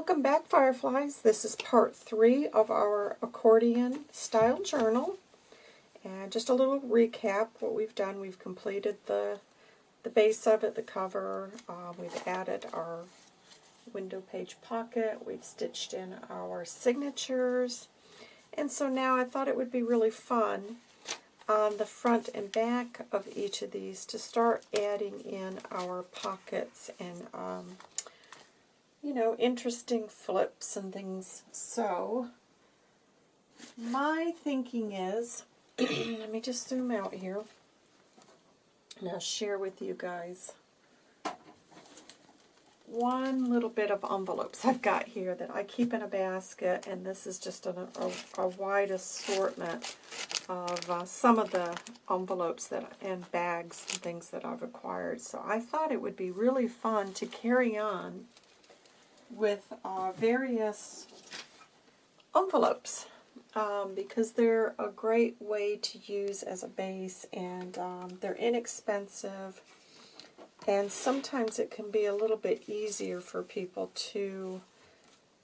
Welcome back, Fireflies. This is part three of our accordion style journal. And just a little recap what we've done. We've completed the the base of it, the cover. Uh, we've added our window page pocket. We've stitched in our signatures. And so now I thought it would be really fun on the front and back of each of these to start adding in our pockets and um, you know, interesting flips and things. So, my thinking is, let me just zoom out here, and I'll share with you guys one little bit of envelopes I've got here that I keep in a basket, and this is just a, a, a wide assortment of uh, some of the envelopes that and bags and things that I've acquired. So I thought it would be really fun to carry on with uh, various envelopes um, because they're a great way to use as a base and um, they're inexpensive. And sometimes it can be a little bit easier for people to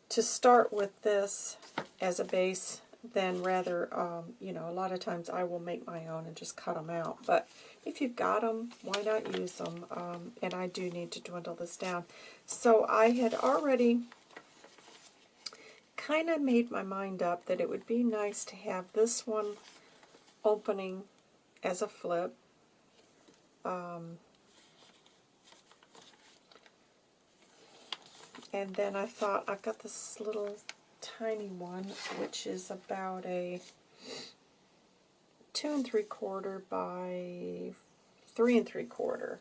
to start with this as a base than rather, um, you know, a lot of times I will make my own and just cut them out. But if you've got them, why not use them? Um, and I do need to dwindle this down. So I had already kind of made my mind up that it would be nice to have this one opening as a flip. Um, and then I thought I've got this little tiny one, which is about a two and three quarter by three and three quarter.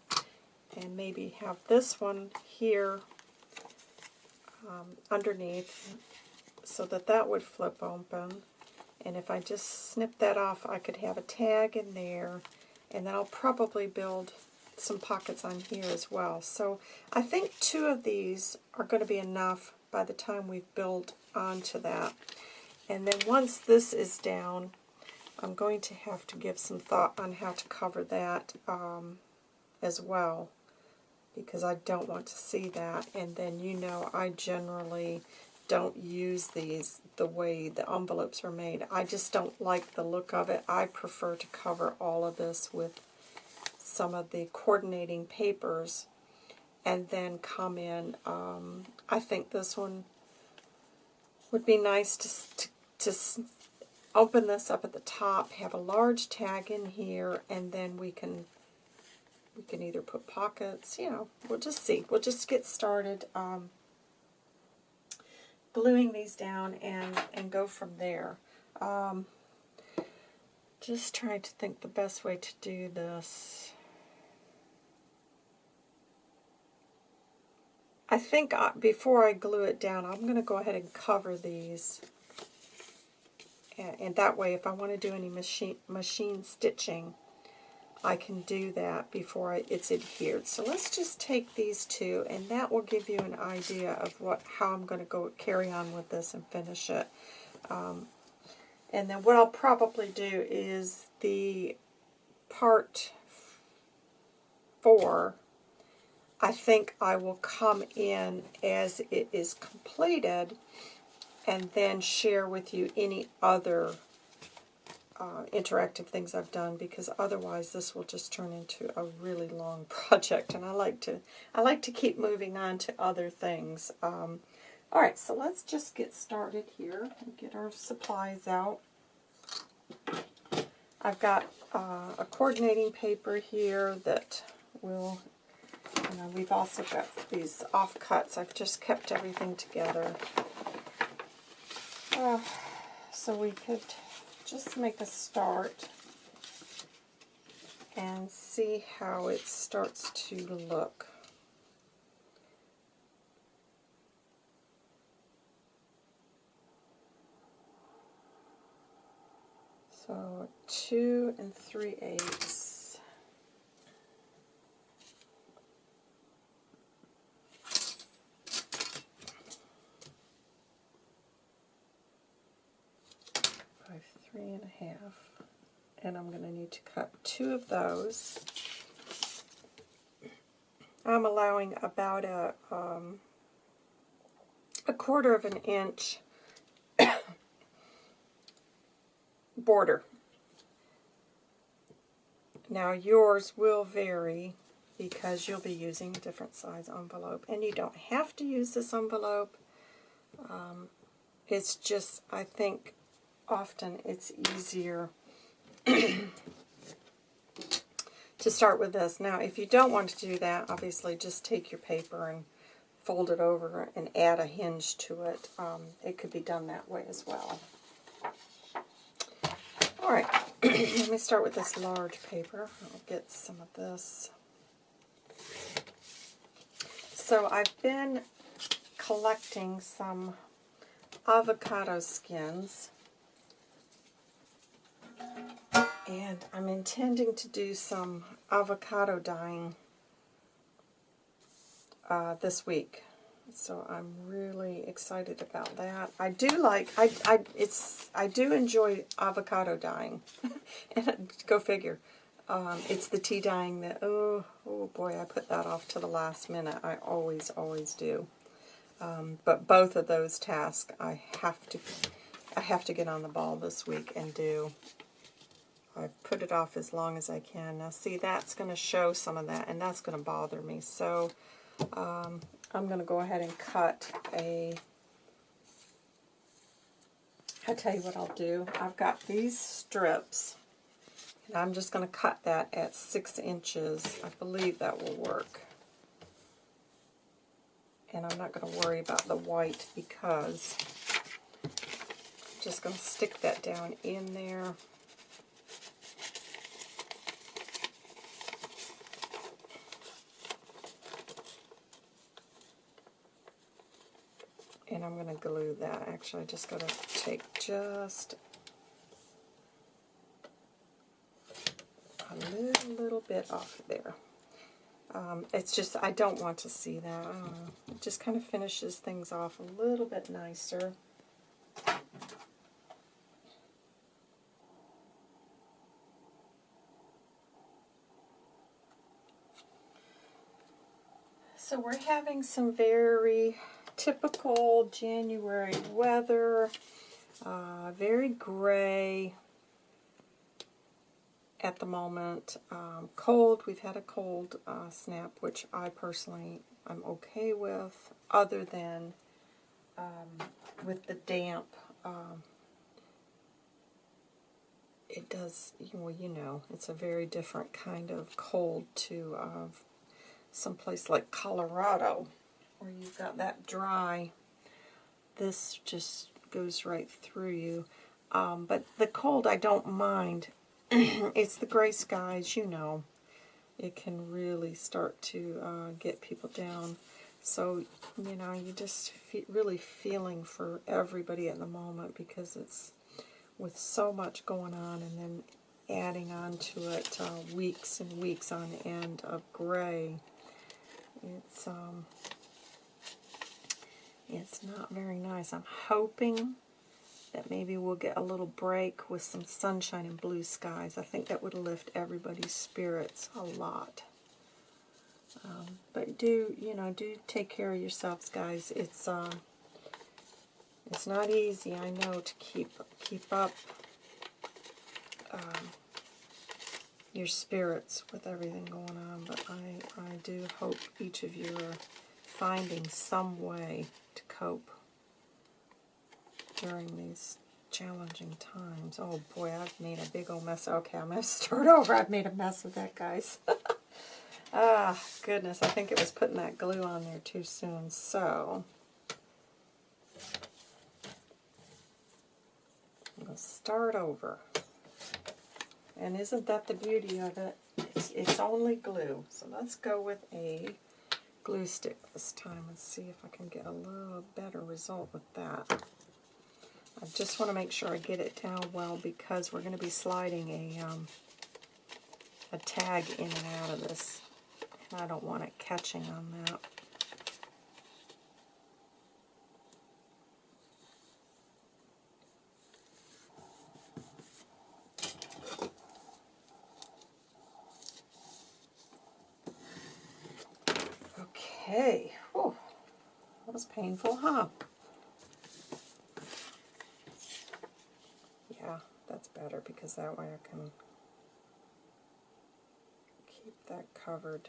And maybe have this one here um, underneath so that that would flip open. And if I just snip that off, I could have a tag in there. And then I'll probably build some pockets on here as well. So I think two of these are going to be enough by the time we've built onto that. And then once this is down, I'm going to have to give some thought on how to cover that um, as well because I don't want to see that. And then you know I generally don't use these the way the envelopes are made. I just don't like the look of it. I prefer to cover all of this with some of the coordinating papers and then come in. Um, I think this one would be nice to, to, to open this up at the top, have a large tag in here, and then we can we can either put pockets, you know, we'll just see. We'll just get started um, gluing these down and, and go from there. Um, just trying to think the best way to do this. I think I, before I glue it down, I'm going to go ahead and cover these. And, and that way, if I want to do any machine, machine stitching, I can do that before I, it's adhered. So let's just take these two, and that will give you an idea of what how I'm going to go carry on with this and finish it. Um, and then what I'll probably do is the part four I think I will come in as it is completed and then share with you any other uh, interactive things I've done because otherwise this will just turn into a really long project and I like to I like to keep moving on to other things. Um, Alright, so let's just get started here and get our supplies out. I've got uh, a coordinating paper here that will and then we've also got these offcuts. I've just kept everything together. Uh, so we could just make a start and see how it starts to look. So two and three eighths. three and a half. And I'm going to need to cut two of those. I'm allowing about a, um, a quarter of an inch border. Now yours will vary because you'll be using a different size envelope. And you don't have to use this envelope. Um, it's just, I think, often it's easier to start with this. Now, if you don't want to do that, obviously just take your paper and fold it over and add a hinge to it. Um, it could be done that way as well. Alright, let me start with this large paper. I'll get some of this. So I've been collecting some avocado skins. And I'm intending to do some avocado dyeing uh, this week. So I'm really excited about that. I do like, I, I, it's, I do enjoy avocado dyeing. and go figure. Um, it's the tea dyeing that, oh, oh boy, I put that off to the last minute. I always, always do. Um, but both of those tasks I have to, I have to get on the ball this week and do. I've put it off as long as I can. Now see, that's going to show some of that, and that's going to bother me. So um, I'm going to go ahead and cut a... I'll tell you what I'll do. I've got these strips, and I'm just going to cut that at 6 inches. I believe that will work. And I'm not going to worry about the white because I'm just going to stick that down in there. And I'm going to glue that. Actually, I just got to take just a little, little bit off there. Um, it's just, I don't want to see that. It just kind of finishes things off a little bit nicer. So we're having some very typical January weather. Uh, very gray at the moment. Um, cold, we've had a cold uh, snap, which I personally I'm okay with, other than um, with the damp. Um, it does, well, you know, it's a very different kind of cold to uh, someplace like Colorado where you've got that dry, this just goes right through you. Um, but the cold I don't mind. it's the gray skies, you know. It can really start to uh, get people down. So, you know, you just fe really feeling for everybody at the moment because it's with so much going on and then adding on to it uh, weeks and weeks on end of gray. It's, um, it's not very nice. I'm hoping that maybe we'll get a little break with some sunshine and blue skies. I think that would lift everybody's spirits a lot. Um, but do, you know, do take care of yourselves, guys. It's, uh, it's not easy, I know, to keep, keep up um, your spirits with everything going on, but I, I do hope each of you are finding some way to cope during these challenging times. Oh boy, I've made a big old mess. Okay, I'm going to start over. I've made a mess of that, guys. ah, goodness, I think it was putting that glue on there too soon. So, I'm going to start over. And isn't that the beauty of it? It's, it's only glue. So let's go with a glue stick this time and see if I can get a little better result with that. I just want to make sure I get it down well because we're going to be sliding a, um, a tag in and out of this. And I don't want it catching on that. Okay. That was painful, huh? Yeah, that's better because that way I can keep that covered.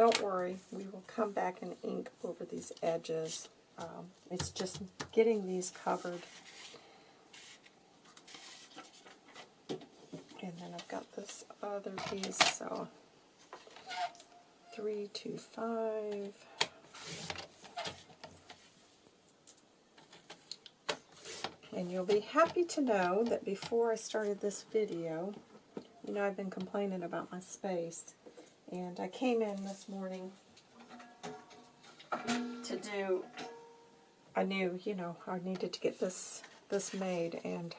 Don't worry, we will come back and ink over these edges. Um, it's just getting these covered. And then I've got this other piece, so three, two, five. And you'll be happy to know that before I started this video, you know I've been complaining about my space. And I came in this morning to do, I knew, you know, I needed to get this this made and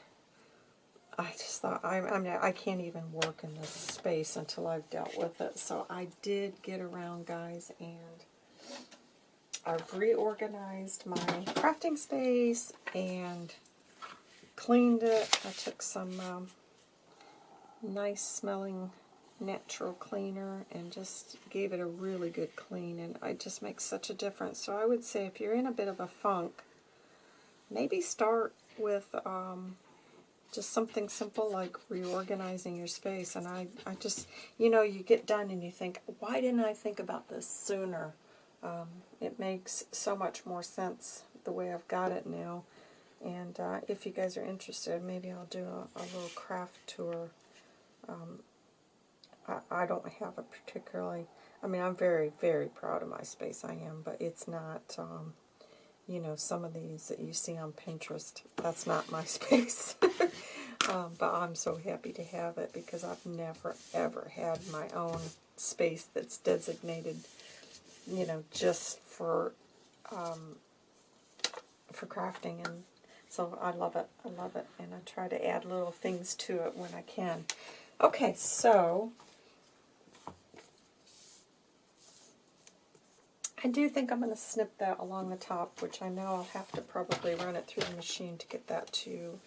I just thought, I, I, mean, I can't even work in this space until I've dealt with it. So I did get around, guys, and I've reorganized my crafting space and cleaned it. I took some um, nice smelling natural cleaner and just gave it a really good clean and it just makes such a difference. So I would say if you're in a bit of a funk, maybe start with um, just something simple like reorganizing your space. And I, I just, you know, you get done and you think, why didn't I think about this sooner? Um, it makes so much more sense the way I've got it now. And uh, if you guys are interested, maybe I'll do a, a little craft tour. Um, I, don't have a particularly, I mean, I'm very, very proud of my space, I am, but it's not, um, you know, some of these that you see on Pinterest, that's not my space. um, but I'm so happy to have it because I've never, ever had my own space that's designated, you know, just for, um, for crafting and so I love it. I love it. And I try to add little things to it when I can. Okay, so I do think I'm going to snip that along the top, which I know I'll have to probably run it through the machine to get that to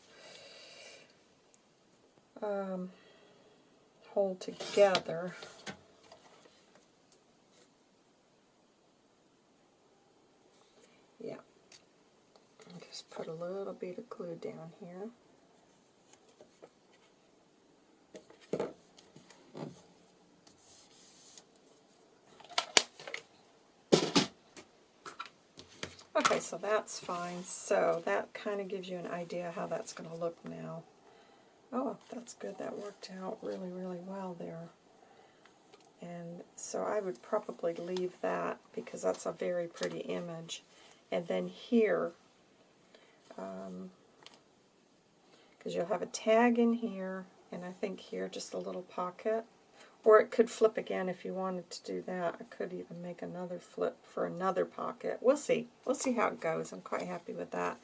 um, hold together. Yeah. Just put a little bit of glue down here. Okay, so that's fine. So that kind of gives you an idea how that's going to look now. Oh, that's good. That worked out really, really well there. And so I would probably leave that because that's a very pretty image. And then here, because um, you'll have a tag in here, and I think here just a little pocket. Or it could flip again if you wanted to do that. I could even make another flip for another pocket. We'll see. We'll see how it goes. I'm quite happy with that.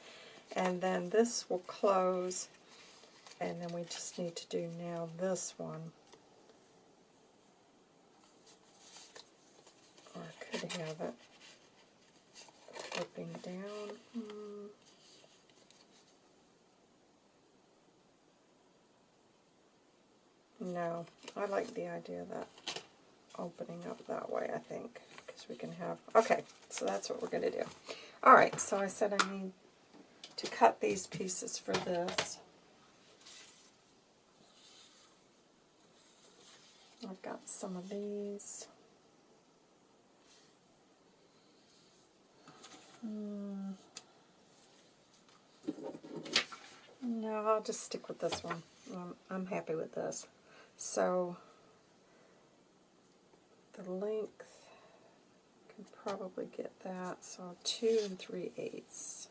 And then this will close. And then we just need to do now this one. Or I could have it flipping down. Hmm. No, I like the idea of that opening up that way, I think, because we can have... Okay, so that's what we're going to do. All right, so I said I need to cut these pieces for this. I've got some of these. Hmm. No, I'll just stick with this one. Um, I'm happy with this. So the length can probably get that. So two and three eighths.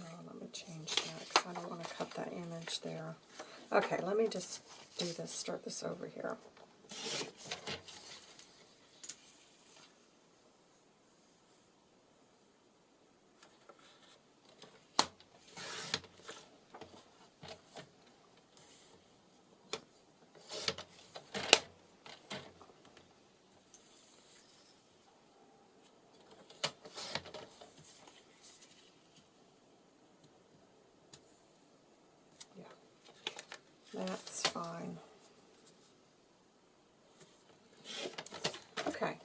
Oh, let me change that because I don't want to cut that image there. Okay, let me just do this, start this over here. Yeah, that's fine. Okay.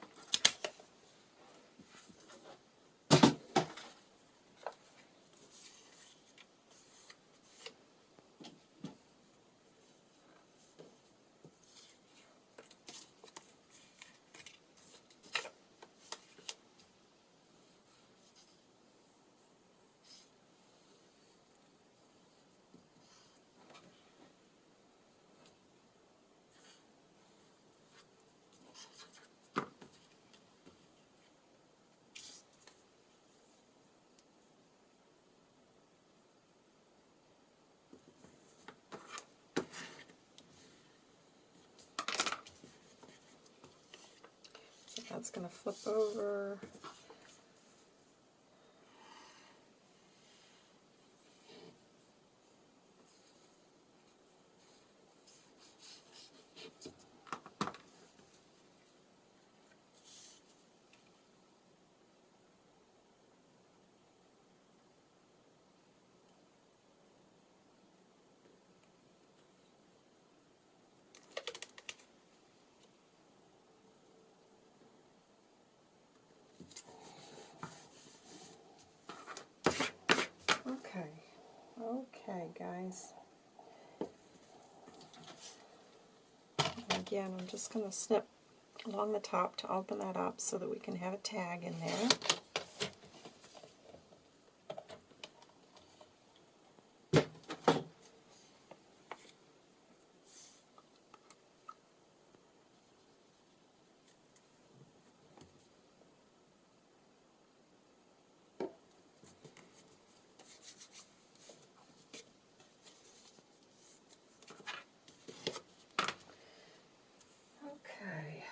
So that's going to flip over. Okay, okay, guys. Again, I'm just going to snip along the top to open that up so that we can have a tag in there. Okay.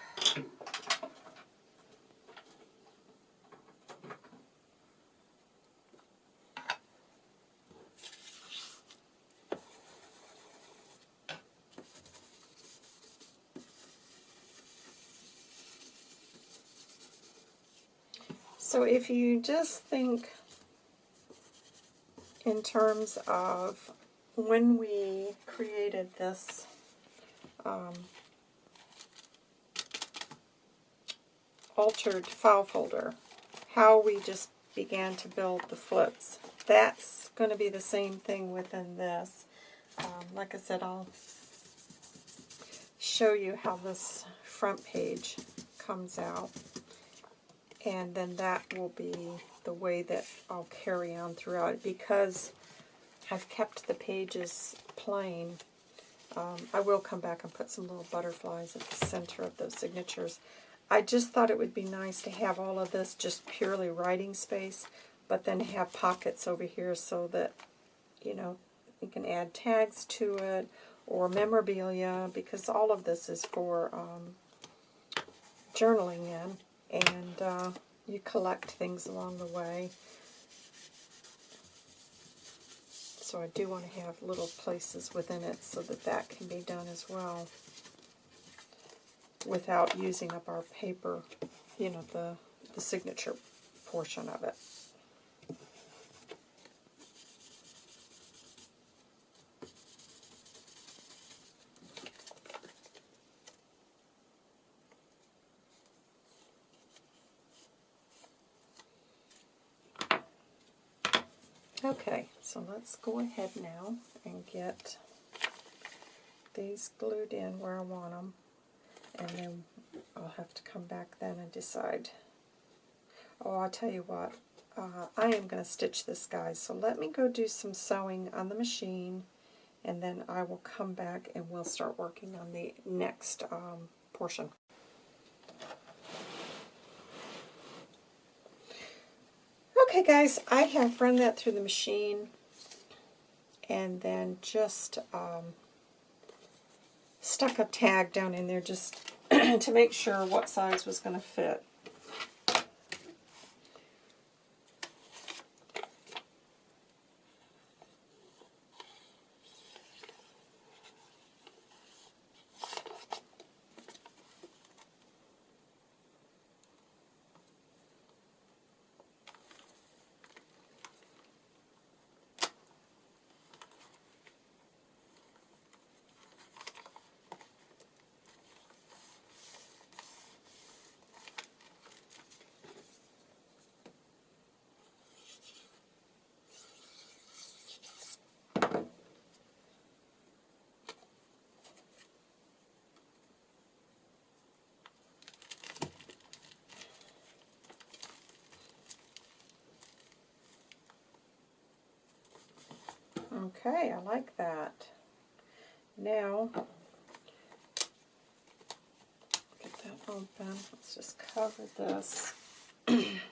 So if you just think in terms of when we created this um, altered file folder, how we just began to build the flips. That's going to be the same thing within this. Um, like I said, I'll show you how this front page comes out. And then that will be the way that I'll carry on throughout. Because I've kept the pages plain, um, I will come back and put some little butterflies at the center of those signatures. I just thought it would be nice to have all of this just purely writing space, but then have pockets over here so that, you know, you can add tags to it or memorabilia because all of this is for um, journaling in and uh, you collect things along the way. So I do want to have little places within it so that that can be done as well without using up our paper, you know, the, the signature portion of it. Okay, so let's go ahead now and get these glued in where I want them. And then I'll have to come back then and decide. Oh, I'll tell you what. Uh, I am going to stitch this, guy. So let me go do some sewing on the machine. And then I will come back and we'll start working on the next um, portion. Okay guys, I have run that through the machine and then just um, stuck a tag down in there just to make sure what size was going to fit. Okay, I like that. Now, get that open. Let's just cover this.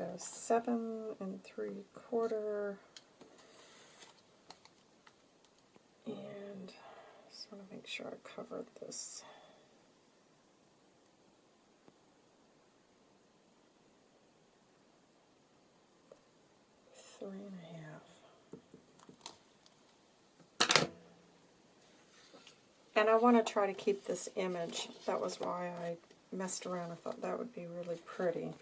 go seven and three quarter. And just want to make sure I covered this. Three and a half. And I want to try to keep this image. That was why I messed around. I thought that would be really pretty.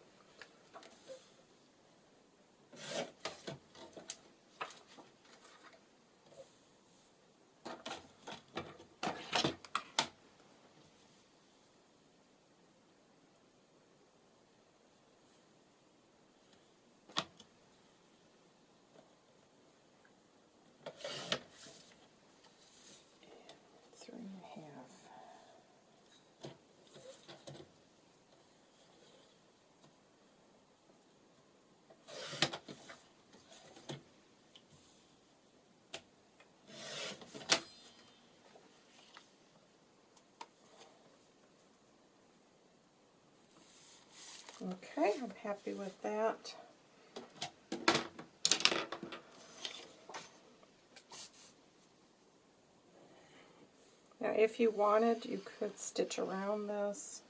Okay, I'm happy with that. Now if you wanted, you could stitch around this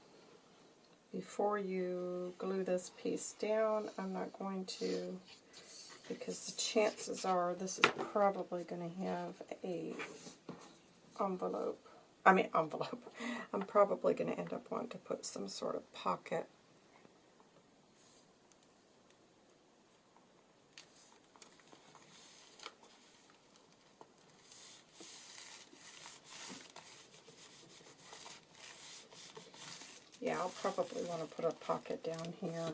before you glue this piece down. I'm not going to because the chances are this is probably going to have a envelope. I mean envelope. I'm probably going to end up wanting to put some sort of pocket Yeah, I'll probably want to put a pocket down here.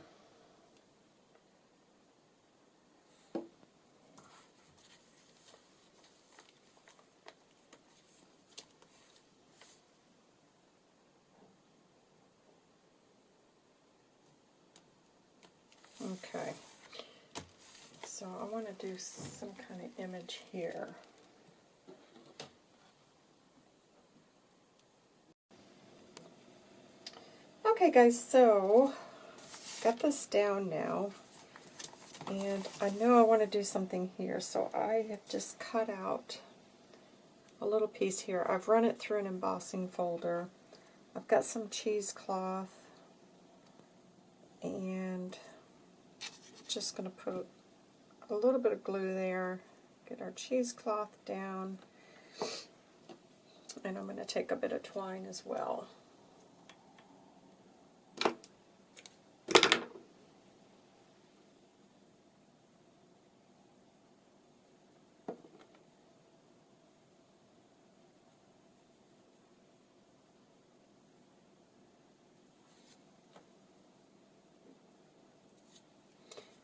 Okay, so I want to do some kind of image here. Okay guys, so got this down now. And I know I want to do something here, so I have just cut out a little piece here. I've run it through an embossing folder. I've got some cheesecloth and just going to put a little bit of glue there, get our cheesecloth down, and I'm going to take a bit of twine as well.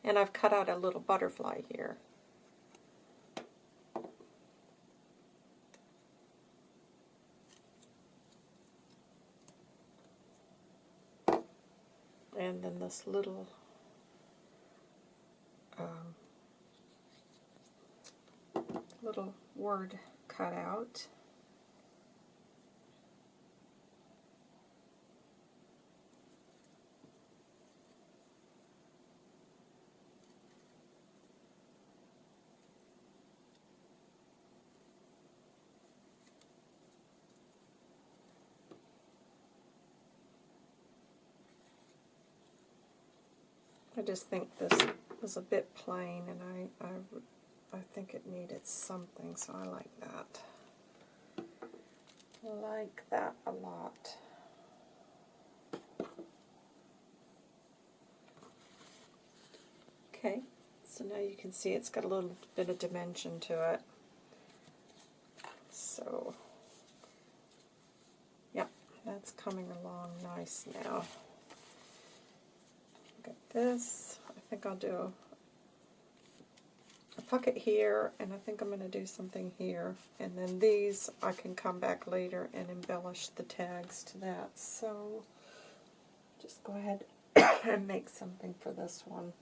And I've cut out a little butterfly here. And then this little um, little word cut out. I just think this was a bit plain and I, I, I think it needed something, so I like that. like that a lot. Okay, so now you can see it's got a little bit of dimension to it. So, yep, that's coming along nice now this. I think I'll do a pocket here, and I think I'm going to do something here. And then these, I can come back later and embellish the tags to that. So just go ahead and make something for this one.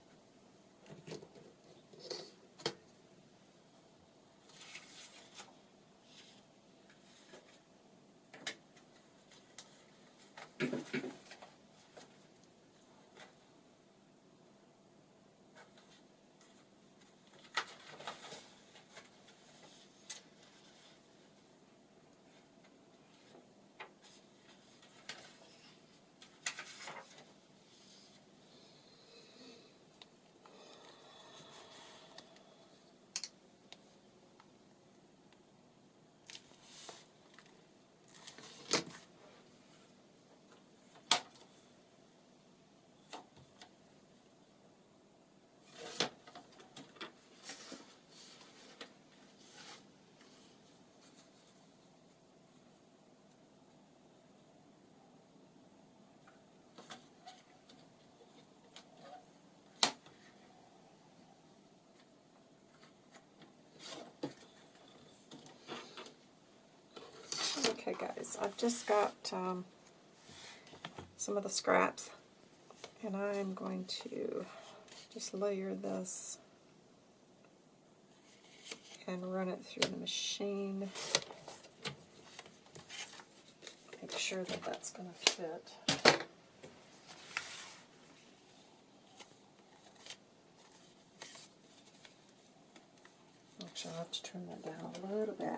Okay guys, I've just got um, some of the scraps and I'm going to just layer this and run it through the machine. Make sure that that's going to fit. Actually, I'll have to turn that down a little bit.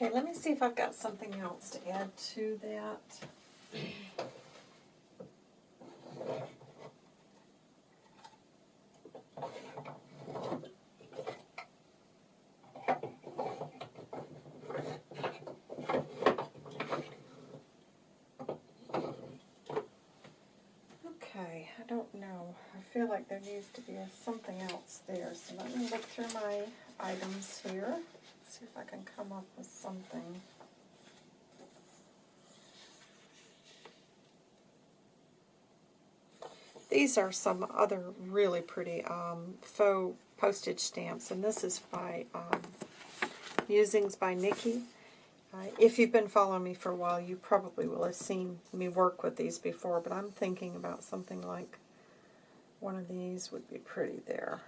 Okay, let me see if I've got something else to add to that. Okay, I don't know. I feel like there needs to be something else there. So let me look through my items here. See if I can come up with something. These are some other really pretty um, faux postage stamps, and this is by um, Musings by Nikki. Uh, if you've been following me for a while, you probably will have seen me work with these before, but I'm thinking about something like one of these would be pretty there.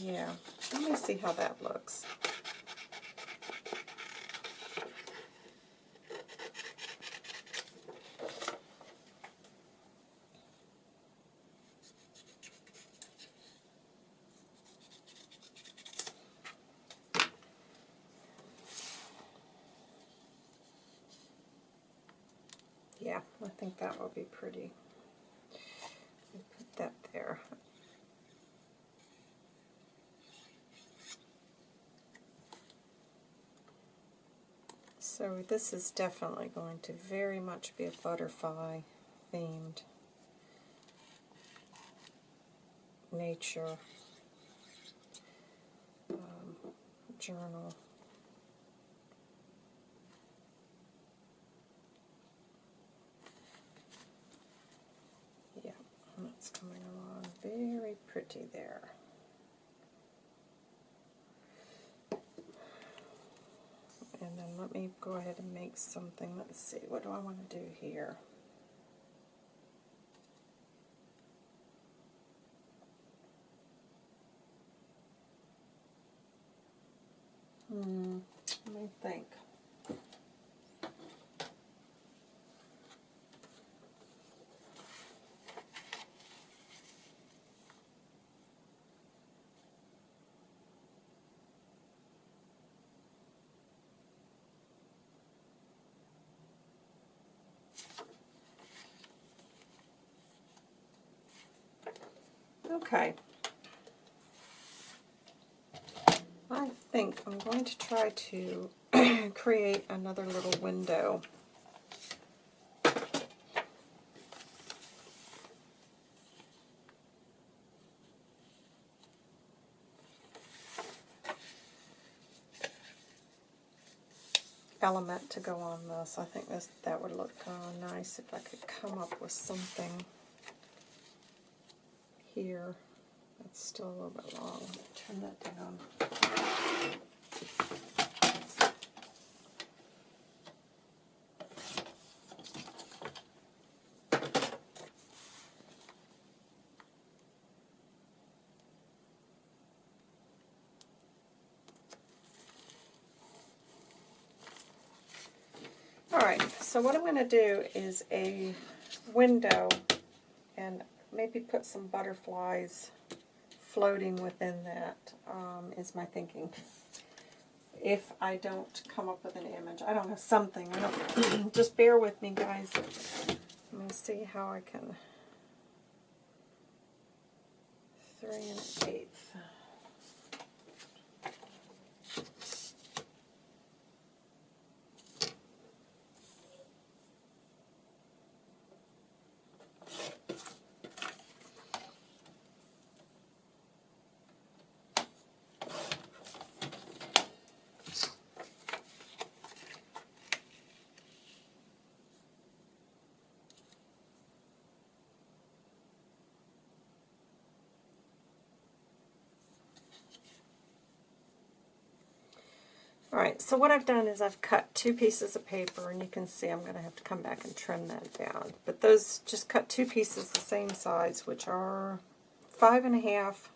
Yeah, let me see how that looks. Yeah, I think that will be pretty. Put that there. So this is definitely going to very much be a butterfly themed nature um, journal. Yeah, that's coming along very pretty there. And then let me go ahead and make something. Let's see, what do I want to do here? Hmm, let me think. Okay. I think I'm going to try to create another little window. element to go on this. I think this that would look uh, nice if I could come up with something here. That's still a little bit long. Turn that down. Alright, so what I'm going to do is a window and maybe put some butterflies floating within that. Um, is my thinking. If I don't come up with an image, I don't know, something. I don't, just bear with me, guys. Let me see how I can. Three and an eighth. Alright, so what I've done is I've cut two pieces of paper, and you can see I'm going to have to come back and trim that down. But those, just cut two pieces the same size, which are five and a half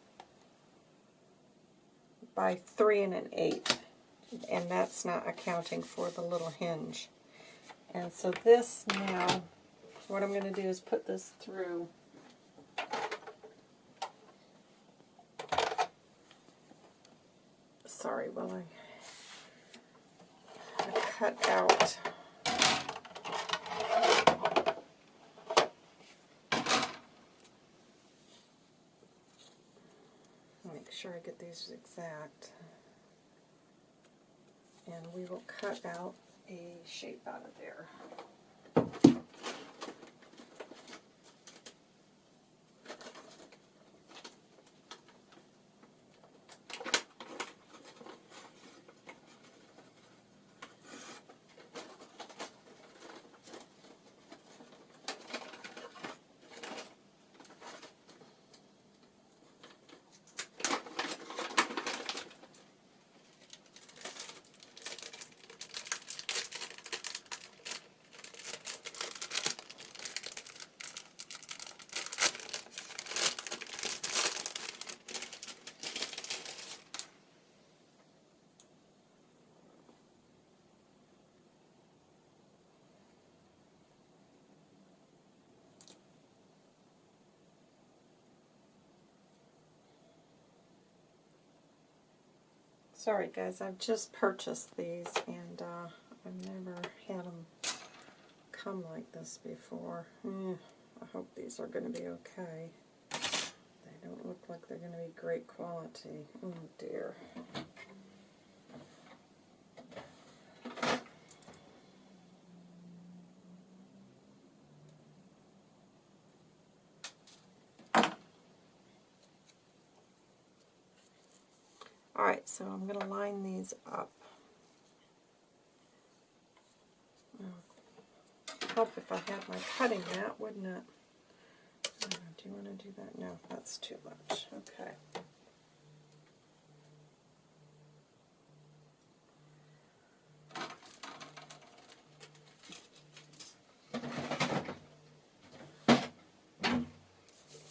by three and an eighth. And that's not accounting for the little hinge. And so this now, what I'm going to do is put this through sorry, will I cut out make sure I get these exact and we will cut out a shape out of there. Sorry guys, I've just purchased these and uh, I've never had them come like this before. Mm, I hope these are going to be okay. They don't look like they're going to be great quality. Oh dear. Alright, so I'm going to line these up. Help if I had my cutting mat, wouldn't it? Uh, do you want to do that? No, that's too much. Okay.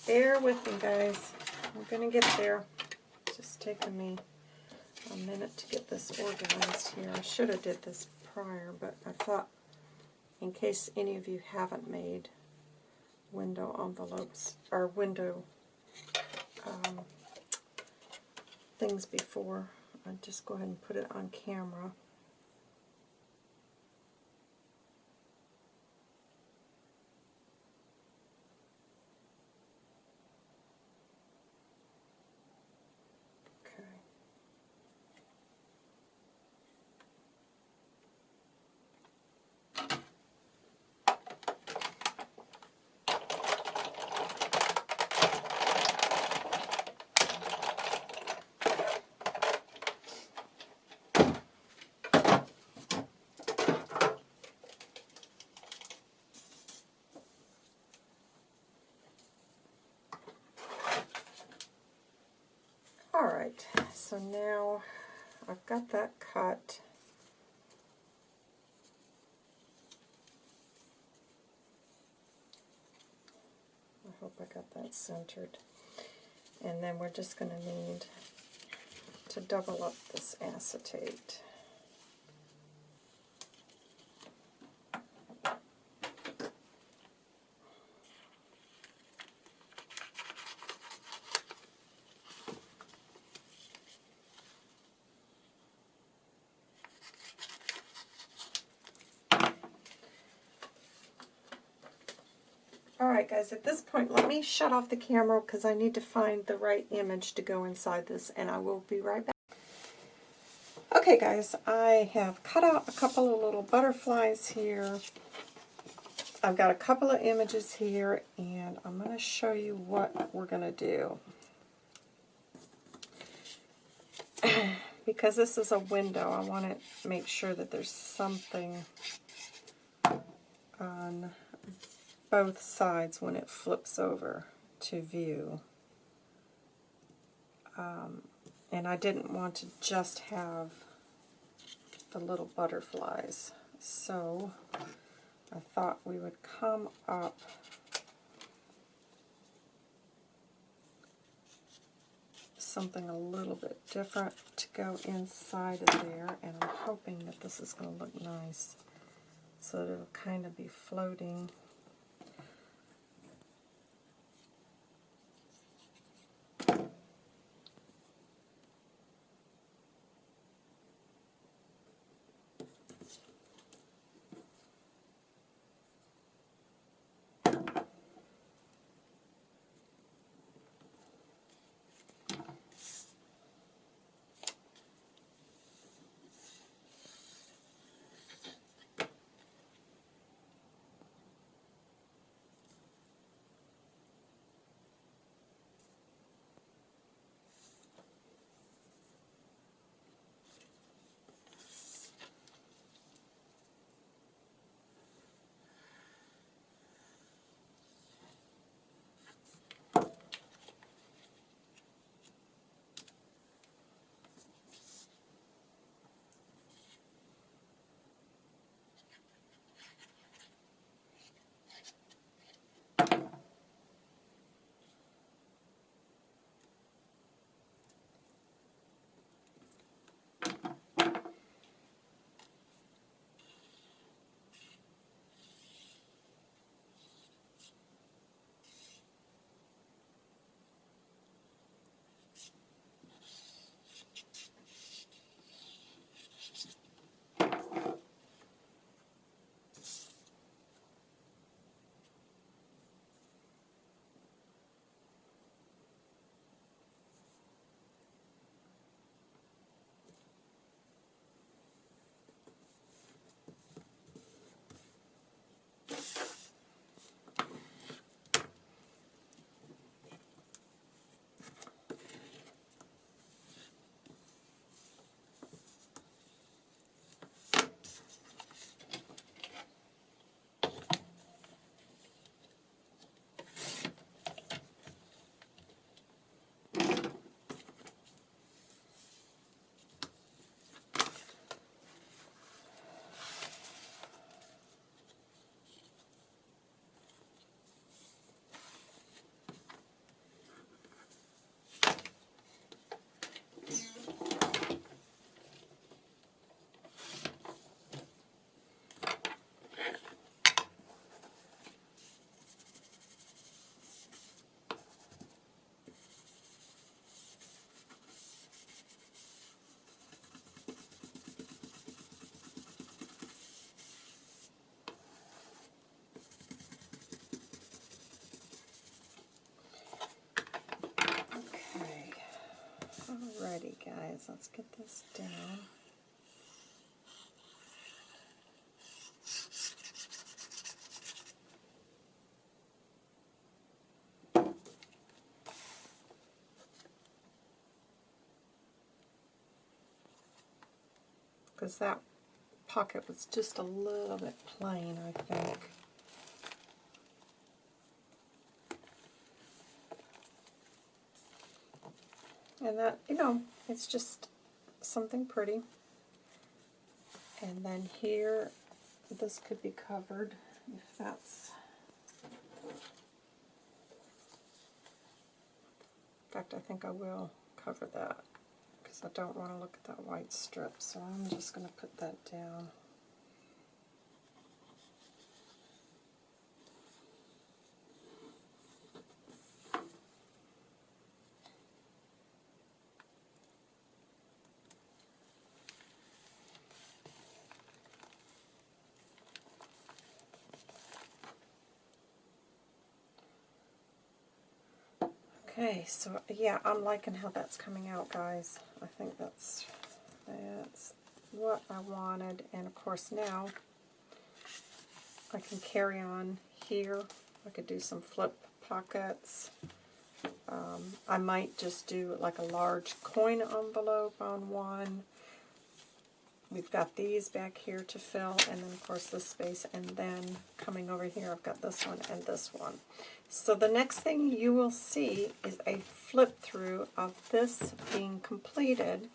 Bear with me, guys. We're going to get there. It's just taking me a minute to get this organized here. I should have did this prior, but I thought in case any of you haven't made window envelopes or window um, things before, I'll just go ahead and put it on camera. Alright, so now I've got that cut. I hope I got that centered. And then we're just going to need to double up this acetate. Alright guys, at this point let me shut off the camera because I need to find the right image to go inside this and I will be right back. Okay guys, I have cut out a couple of little butterflies here. I've got a couple of images here and I'm going to show you what we're going to do. because this is a window, I want to make sure that there's something on both sides when it flips over to view. Um, and I didn't want to just have the little butterflies. So I thought we would come up something a little bit different to go inside of there and I'm hoping that this is going to look nice so that it'll kind of be floating Alrighty guys, let's get this down. Because that pocket was just a little bit plain, I think. And that, you know, it's just something pretty. And then here, this could be covered if that's... In fact, I think I will cover that because I don't want to look at that white strip, so I'm just going to put that down. Okay, so yeah, I'm liking how that's coming out, guys. I think that's that's what I wanted, and of course now I can carry on here. I could do some flip pockets. Um, I might just do like a large coin envelope on one. We've got these back here to fill, and then of course this space, and then coming over here I've got this one and this one. So the next thing you will see is a flip through of this being completed,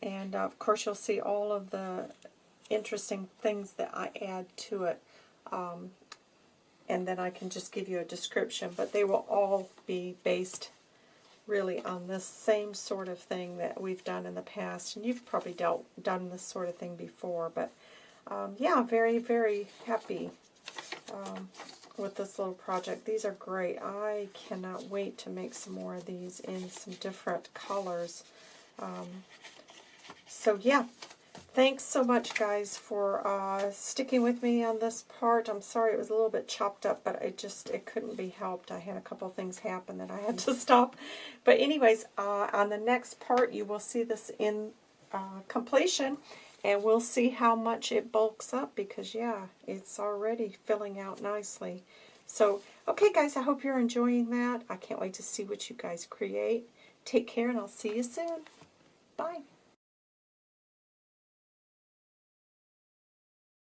and uh, of course you'll see all of the interesting things that I add to it, um, and then I can just give you a description, but they will all be based really on this same sort of thing that we've done in the past. And you've probably dealt done this sort of thing before. But um, yeah, very, very happy um, with this little project. These are great. I cannot wait to make some more of these in some different colors. Um, so yeah, Thanks so much, guys, for uh, sticking with me on this part. I'm sorry it was a little bit chopped up, but it just it couldn't be helped. I had a couple things happen that I had to stop. But anyways, uh, on the next part, you will see this in uh, completion, and we'll see how much it bulks up because, yeah, it's already filling out nicely. So, okay, guys, I hope you're enjoying that. I can't wait to see what you guys create. Take care, and I'll see you soon. Bye.